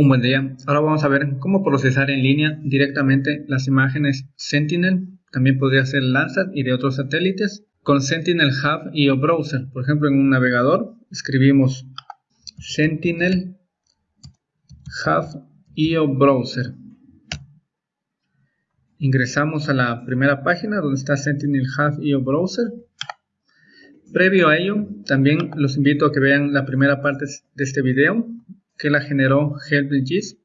Un buen día. Ahora vamos a ver cómo procesar en línea directamente las imágenes Sentinel, también podría ser Landsat y de otros satélites, con Sentinel Hub y o Browser. Por ejemplo, en un navegador escribimos Sentinel Hub y o Browser. Ingresamos a la primera página donde está Sentinel Hub y o Browser. Previo a ello, también los invito a que vean la primera parte de este video que la generó HelpGIS,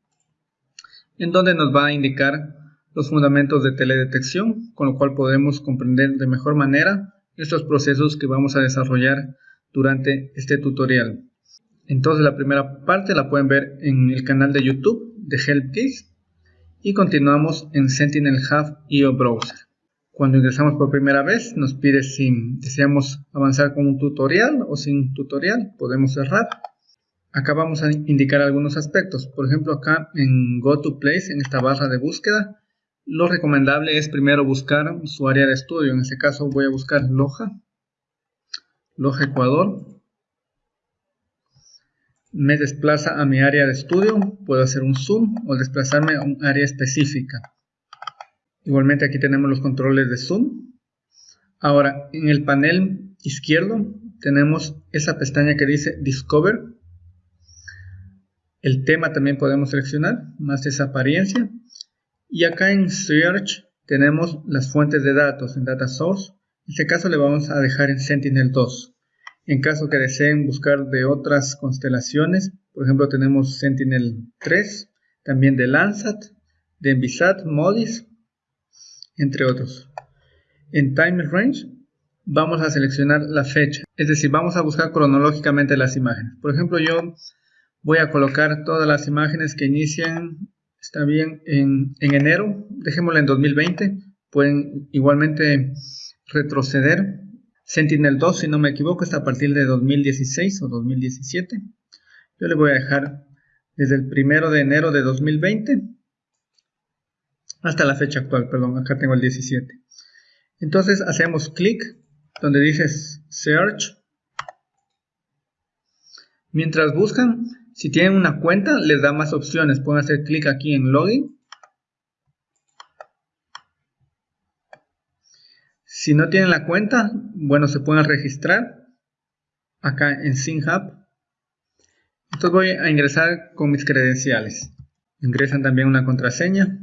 en donde nos va a indicar los fundamentos de teledetección, con lo cual podremos comprender de mejor manera estos procesos que vamos a desarrollar durante este tutorial. Entonces la primera parte la pueden ver en el canal de YouTube de HelpGIS y continuamos en Sentinel Hub IO Browser. Cuando ingresamos por primera vez nos pide si deseamos avanzar con un tutorial o sin tutorial, podemos cerrar Acá vamos a indicar algunos aspectos. Por ejemplo, acá en Go to Place, en esta barra de búsqueda, lo recomendable es primero buscar su área de estudio. En este caso voy a buscar Loja, Loja Ecuador. Me desplaza a mi área de estudio. Puedo hacer un zoom o desplazarme a un área específica. Igualmente aquí tenemos los controles de zoom. Ahora, en el panel izquierdo tenemos esa pestaña que dice Discover el tema también podemos seleccionar, más esa apariencia. Y acá en Search tenemos las fuentes de datos en Data Source. En este caso le vamos a dejar en Sentinel-2. En caso que deseen buscar de otras constelaciones, por ejemplo tenemos Sentinel-3, también de Landsat, de Envisat, MODIS, entre otros. En Time Range vamos a seleccionar la fecha, es decir, vamos a buscar cronológicamente las imágenes. Por ejemplo, yo Voy a colocar todas las imágenes que inician, está bien, en, enero, dejémosla en 2020. Pueden igualmente retroceder. Sentinel 2, si no me equivoco, está a partir de 2016 o 2017. Yo le voy a dejar desde el primero de enero de 2020 hasta la fecha actual, perdón, acá tengo el 17. Entonces hacemos clic donde dice Search. Mientras buscan, si tienen una cuenta, les da más opciones. Pueden hacer clic aquí en Login. Si no tienen la cuenta, bueno, se pueden registrar acá en SynHub. Entonces voy a ingresar con mis credenciales. Ingresan también una contraseña.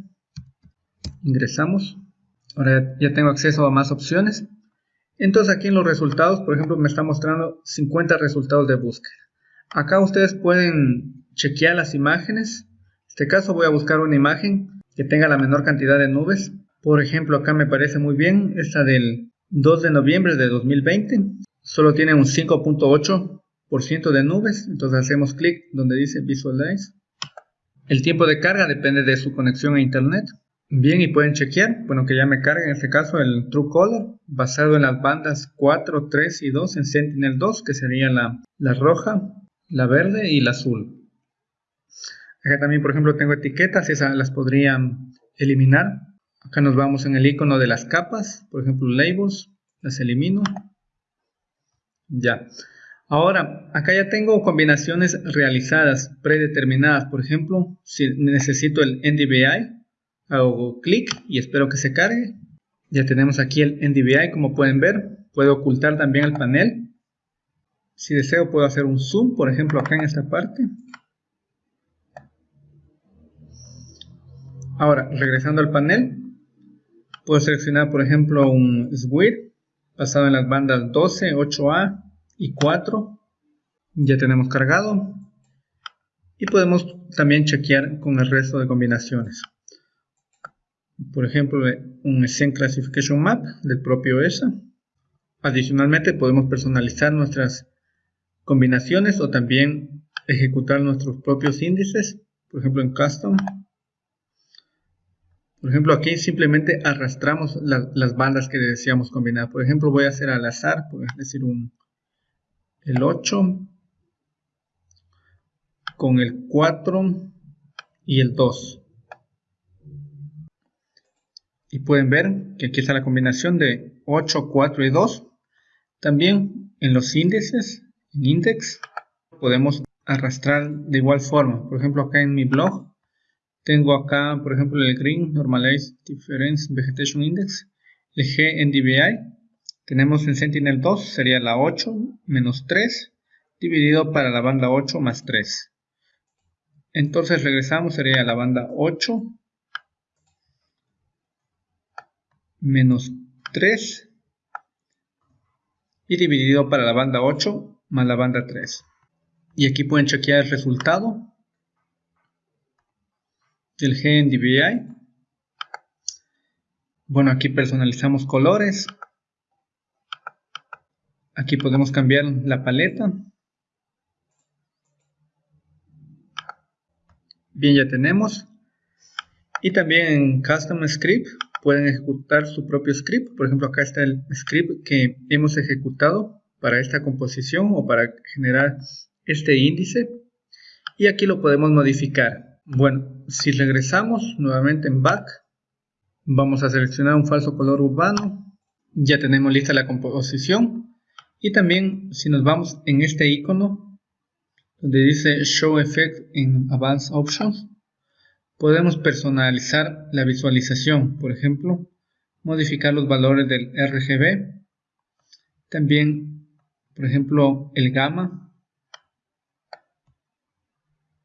Ingresamos. Ahora ya tengo acceso a más opciones. Entonces aquí en los resultados, por ejemplo, me está mostrando 50 resultados de búsqueda. Acá ustedes pueden chequear las imágenes. En este caso voy a buscar una imagen que tenga la menor cantidad de nubes. Por ejemplo, acá me parece muy bien esta del 2 de noviembre de 2020. Solo tiene un 5.8% de nubes. Entonces hacemos clic donde dice Visualize. El tiempo de carga depende de su conexión a internet. Bien, y pueden chequear, bueno, que ya me carga en este caso el True Color, basado en las bandas 4, 3 y 2 en Sentinel 2, que sería la, la roja, la verde y la azul. Acá también, por ejemplo, tengo etiquetas, esas las podría eliminar. Acá nos vamos en el icono de las capas, por ejemplo, labels, las elimino. Ya. Ahora, acá ya tengo combinaciones realizadas, predeterminadas. Por ejemplo, si necesito el NDVI, hago clic y espero que se cargue. Ya tenemos aquí el NDVI, como pueden ver. Puedo ocultar también el panel si deseo puedo hacer un zoom, por ejemplo acá en esta parte. Ahora, regresando al panel, puedo seleccionar por ejemplo un SWIR basado en las bandas 12, 8A y 4. Ya tenemos cargado. Y podemos también chequear con el resto de combinaciones. Por ejemplo, un Scene Classification Map del propio ESA. Adicionalmente podemos personalizar nuestras combinaciones o también ejecutar nuestros propios índices, por ejemplo en custom. Por ejemplo aquí simplemente arrastramos las bandas que deseamos combinar. Por ejemplo voy a hacer al azar, por decir un, el 8 con el 4 y el 2. Y pueden ver que aquí está la combinación de 8, 4 y 2. También en los índices en index podemos arrastrar de igual forma. Por ejemplo, acá en mi blog tengo acá, por ejemplo, el Green Normalized Difference Vegetation Index, el G NDVI. Tenemos en Sentinel-2, sería la 8 menos 3, dividido para la banda 8 más 3. Entonces regresamos, sería la banda 8 menos 3 y dividido para la banda 8 más la banda 3. Y aquí pueden chequear el resultado del GNDVI. Bueno, aquí personalizamos colores. Aquí podemos cambiar la paleta. Bien, ya tenemos. Y también en Custom Script pueden ejecutar su propio script. Por ejemplo, acá está el script que hemos ejecutado para esta composición o para generar este índice. Y aquí lo podemos modificar. Bueno, si regresamos nuevamente en back, vamos a seleccionar un falso color urbano. Ya tenemos lista la composición. Y también si nos vamos en este icono donde dice Show Effect in Advanced Options, Podemos personalizar la visualización, por ejemplo, modificar los valores del RGB. También, por ejemplo, el gamma.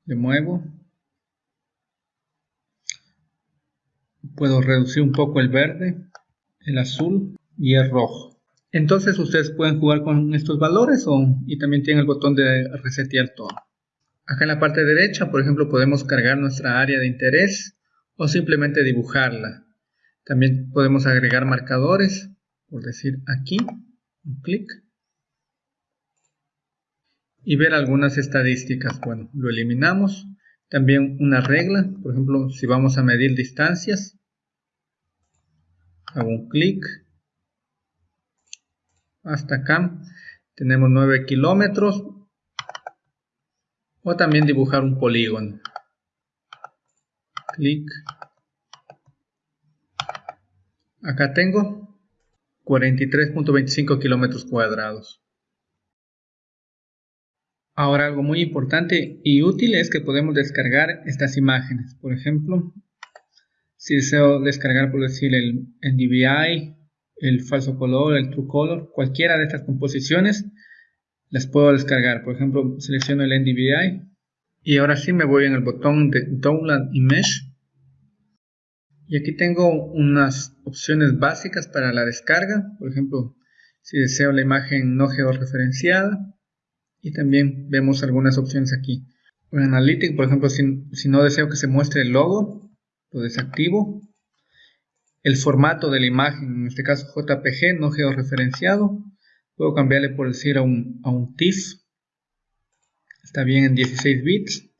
Le muevo. Puedo reducir un poco el verde, el azul y el rojo. Entonces ustedes pueden jugar con estos valores y también tienen el botón de resetear todo. Acá en la parte derecha, por ejemplo, podemos cargar nuestra área de interés o simplemente dibujarla. También podemos agregar marcadores, por decir aquí, un clic. Y ver algunas estadísticas. Bueno, lo eliminamos. También una regla, por ejemplo, si vamos a medir distancias, hago un clic. Hasta acá tenemos 9 kilómetros o también dibujar un polígono. Clic. Acá tengo 43.25 kilómetros cuadrados. Ahora algo muy importante y útil es que podemos descargar estas imágenes. Por ejemplo, si deseo descargar por decir el NDVI, el falso color, el true color, cualquiera de estas composiciones, las puedo descargar. Por ejemplo, selecciono el NDVI y ahora sí me voy en el botón de Download Image. Y aquí tengo unas opciones básicas para la descarga. Por ejemplo, si deseo la imagen no georreferenciada. Y también vemos algunas opciones aquí. En Analytics, por ejemplo, si, si no deseo que se muestre el logo, lo desactivo. El formato de la imagen, en este caso JPG, no georreferenciado. Puedo cambiarle por decir a un, a un TIFF. Está bien en 16 bits.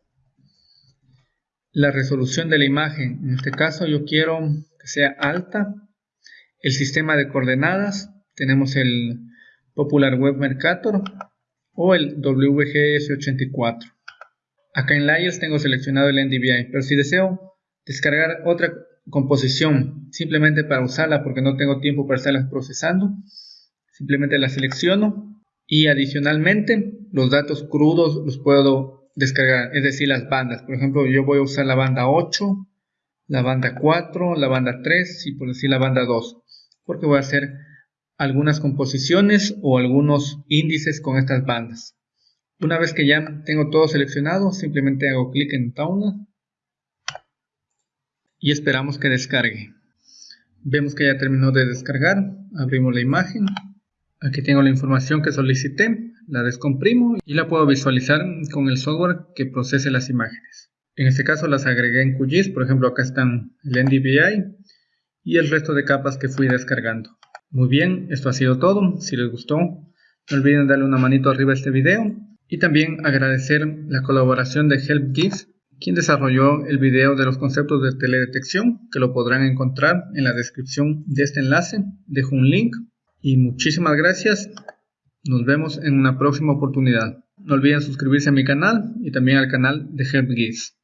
La resolución de la imagen, en este caso yo quiero que sea alta. El sistema de coordenadas, tenemos el Popular Web Mercator o el WGS84. Acá en Layers tengo seleccionado el NDVI, pero si deseo descargar otra composición simplemente para usarla porque no tengo tiempo para estarla procesando, Simplemente la selecciono y adicionalmente los datos crudos los puedo descargar, es decir, las bandas. Por ejemplo, yo voy a usar la banda 8, la banda 4, la banda 3 y por decir la banda 2, porque voy a hacer algunas composiciones o algunos índices con estas bandas. Una vez que ya tengo todo seleccionado, simplemente hago clic en Download y esperamos que descargue. Vemos que ya terminó de descargar, abrimos la imagen Aquí tengo la información que solicité, la descomprimo y la puedo visualizar con el software que procese las imágenes. En este caso las agregué en QGIS, por ejemplo acá están el NDVI y el resto de capas que fui descargando. Muy bien, esto ha sido todo. Si les gustó, no olviden darle una manito arriba a este video y también agradecer la colaboración de HelpGIS, quien desarrolló el video de los conceptos de teledetección, que lo podrán encontrar en la descripción de este enlace. Dejo un link y muchísimas gracias. Nos vemos en una próxima oportunidad. No olviden suscribirse a mi canal y también al canal de HelpGeeks.